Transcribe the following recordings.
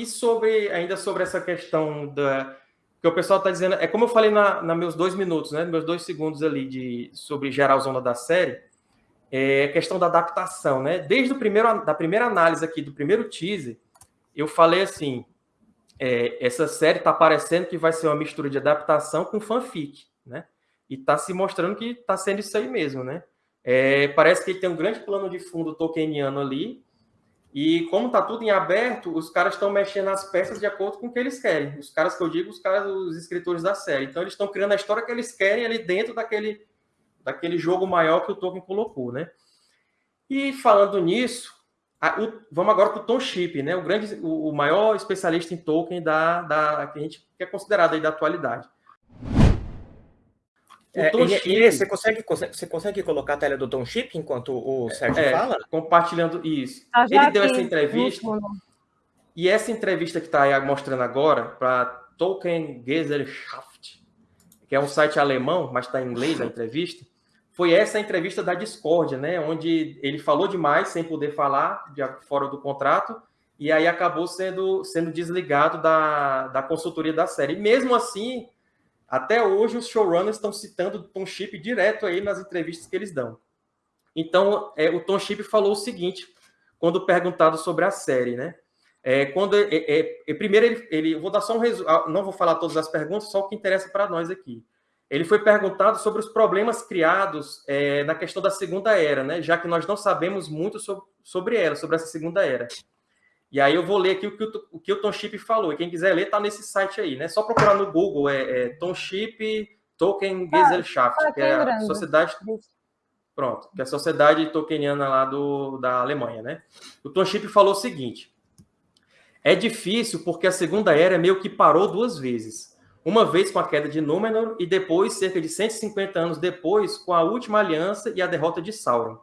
E sobre, ainda sobre essa questão da que o pessoal está dizendo, é como eu falei na, na, meus dois minutos, né, meus dois segundos ali de sobre geralzona da série, é a questão da adaptação, né? Desde o primeiro da primeira análise aqui do primeiro teaser, eu falei assim, é, essa série está parecendo que vai ser uma mistura de adaptação com fanfic, né? E está se mostrando que está sendo isso aí mesmo, né? É, parece que ele tem um grande plano de fundo tolkieniano ali, e como está tudo em aberto, os caras estão mexendo as peças de acordo com o que eles querem. Os caras que eu digo, os caras, os escritores da série. Então eles estão criando a história que eles querem ali dentro daquele, daquele jogo maior que o Tolkien colocou, né? E falando nisso, a, o, vamos agora para o Tom Chip, né? O grande, o, o, maior especialista em Tolkien da, da que a gente que é considerado aí da atualidade. É, e, você, consegue, você consegue colocar a tela do Tom Chip enquanto o Sérgio é, fala? Compartilhando isso. Ah, Ele deu essa entrevista. E essa entrevista que está mostrando agora para Tolkien Gesellschaft, que é um site alemão, mas está em inglês a entrevista, foi essa entrevista da discórdia, né? Onde ele falou demais sem poder falar, de, fora do contrato, e aí acabou sendo, sendo desligado da, da consultoria da série. E mesmo assim, até hoje, os showrunners estão citando Tom Chip direto aí nas entrevistas que eles dão. Então, é, o Tom Chip falou o seguinte, quando perguntado sobre a série, né? É, quando é, é, é primeiro ele, ele, vou dar só um resumo, ah, não vou falar todas as perguntas, só o que interessa para nós aqui. Ele foi perguntado sobre os problemas criados é, na questão da segunda era, né? Já que nós não sabemos muito sobre, sobre ela, sobre essa segunda era. E aí eu vou ler aqui o que o, o, que o Tom Chip falou. E quem quiser ler, está nesse site aí, né? Só procurar no Google, é, é Tom Chip Token Gesellschaft, ah, que é a sociedade... Pronto, que é a sociedade tokeniana lá do, da Alemanha, né? O Tom Chip falou o seguinte. É difícil porque a segunda era meio que parou duas vezes. Uma vez com a queda de Númenor e depois, cerca de 150 anos depois, com a última aliança e a derrota de Sauron.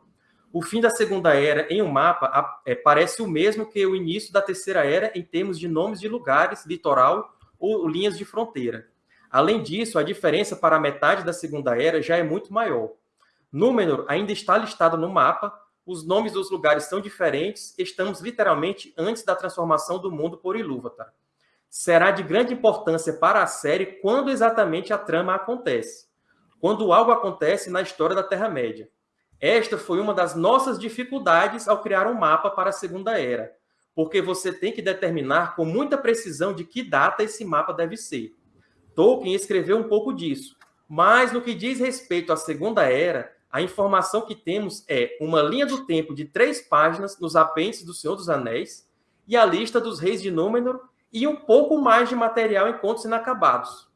O fim da Segunda Era em um mapa é, parece o mesmo que o início da Terceira Era em termos de nomes de lugares, litoral ou linhas de fronteira. Além disso, a diferença para a metade da Segunda Era já é muito maior. Númenor ainda está listado no mapa, os nomes dos lugares são diferentes, estamos literalmente antes da transformação do mundo por Ilúvatar. Será de grande importância para a série quando exatamente a trama acontece. Quando algo acontece na história da Terra-média. Esta foi uma das nossas dificuldades ao criar um mapa para a Segunda Era, porque você tem que determinar com muita precisão de que data esse mapa deve ser. Tolkien escreveu um pouco disso, mas no que diz respeito à Segunda Era, a informação que temos é uma linha do tempo de três páginas nos apêndices do Senhor dos Anéis e a lista dos reis de Númenor e um pouco mais de material em contos inacabados.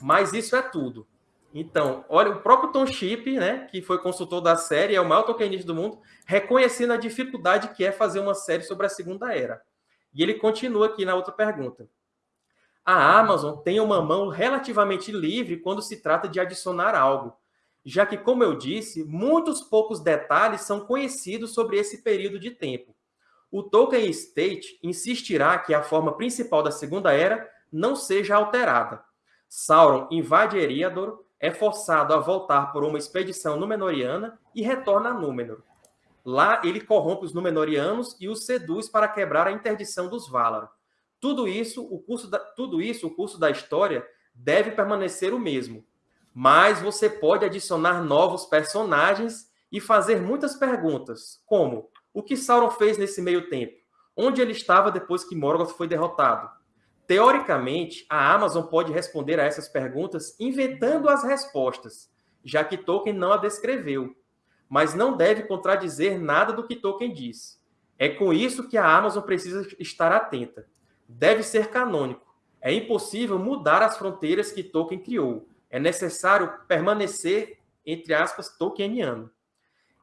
Mas isso é tudo. Então, olha, o próprio Tom Chip, né, que foi consultor da série, é o maior Tolkienista do mundo, reconhecendo a dificuldade que é fazer uma série sobre a Segunda Era. E ele continua aqui na outra pergunta. A Amazon tem uma mão relativamente livre quando se trata de adicionar algo, já que, como eu disse, muitos poucos detalhes são conhecidos sobre esse período de tempo. O Tolkien State insistirá que a forma principal da Segunda Era não seja alterada. Sauron invade Eriador é forçado a voltar por uma expedição Númenoriana e retorna a Númenor. Lá, ele corrompe os Númenorianos e os seduz para quebrar a interdição dos Valar. Tudo isso, o curso da, tudo isso, o curso da história, deve permanecer o mesmo. Mas você pode adicionar novos personagens e fazer muitas perguntas, como o que Sauron fez nesse meio tempo? Onde ele estava depois que Morgoth foi derrotado? Teoricamente, a Amazon pode responder a essas perguntas inventando as respostas, já que Tolkien não a descreveu, mas não deve contradizer nada do que Tolkien diz. É com isso que a Amazon precisa estar atenta. Deve ser canônico. É impossível mudar as fronteiras que Tolkien criou. É necessário permanecer, entre aspas, Tolkieniano.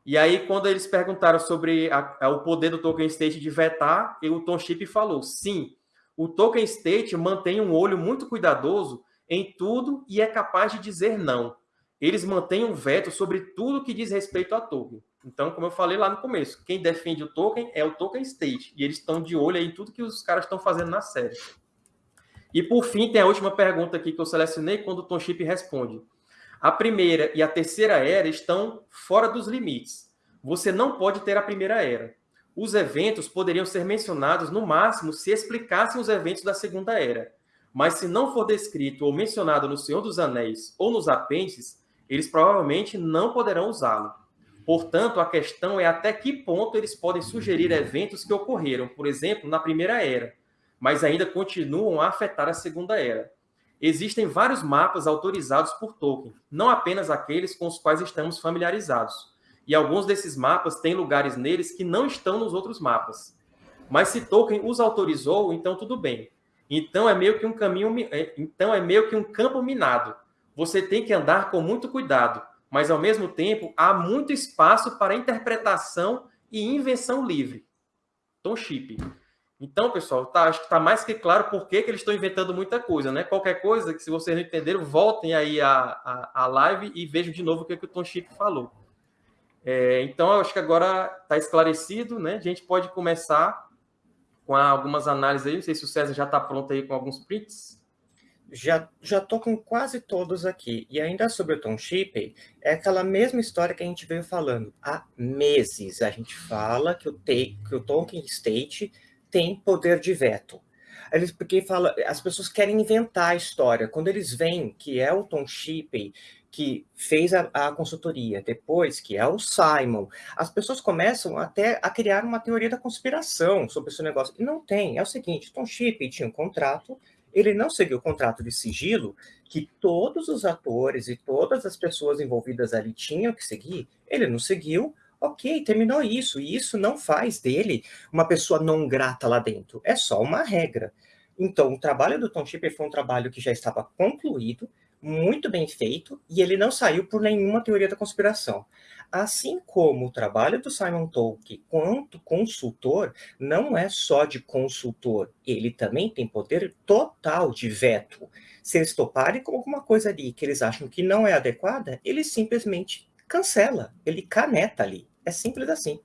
E aí, quando eles perguntaram sobre a, a, o poder do Tolkien State de vetar, o Tom falou, sim, o Tolkien State mantém um olho muito cuidadoso em tudo e é capaz de dizer não. Eles mantêm um veto sobre tudo que diz respeito a Tolkien. Então, como eu falei lá no começo, quem defende o Tolkien é o Tolkien State. E eles estão de olho em tudo que os caras estão fazendo na série. E por fim, tem a última pergunta aqui que eu selecionei quando o Tom Chip responde. A primeira e a terceira era estão fora dos limites. Você não pode ter a primeira era. Os eventos poderiam ser mencionados no máximo se explicassem os eventos da Segunda Era. Mas se não for descrito ou mencionado no Senhor dos Anéis ou nos apêndices, eles provavelmente não poderão usá-lo. Portanto, a questão é até que ponto eles podem sugerir eventos que ocorreram, por exemplo, na Primeira Era, mas ainda continuam a afetar a Segunda Era. Existem vários mapas autorizados por Tolkien, não apenas aqueles com os quais estamos familiarizados e alguns desses mapas têm lugares neles que não estão nos outros mapas. Mas se Tolkien os autorizou, então tudo bem. Então é meio que um caminho, é, então é meio que um campo minado. Você tem que andar com muito cuidado, mas ao mesmo tempo há muito espaço para interpretação e invenção livre. Tom Chip. Então, pessoal, tá, acho que está mais que claro por que, que eles estão inventando muita coisa, né? Qualquer coisa que, se vocês não entenderam, voltem aí a, a, a live e vejam de novo o que, que o Tom Chip falou. É, então, eu acho que agora está esclarecido, né? A gente pode começar com algumas análises aí. Não sei se o César já está pronto aí com alguns prints. Já tô com quase todos aqui. E ainda sobre o Tom Shippey, é aquela mesma história que a gente veio falando há meses. A gente fala que o, que o Tolkien State tem poder de veto. Eles, porque fala, as pessoas querem inventar a história. Quando eles veem que é o Tom Shippey que fez a, a, consultoria, depois que é o Simon, as pessoas começam até a criar uma teoria da conspiração sobre esse negócio. E não tem. É o seguinte, Tom Shippey tinha um contrato, ele não seguiu o contrato de sigilo que todos os atores e todas as pessoas envolvidas ali tinham que seguir, ele não seguiu, ok, terminou isso, e isso não faz dele uma pessoa não grata lá dentro, é só uma regra. Então, o trabalho do Tom Shippey foi um trabalho que já estava concluído, muito bem feito e ele não saiu por nenhuma teoria da conspiração. Assim como o trabalho do Simon Tolkien quanto consultor não é só de consultor, ele também tem poder total de veto. Se eles toparem com alguma coisa ali que eles acham que não é adequada, ele simplesmente cancela, ele caneta ali. É simples assim.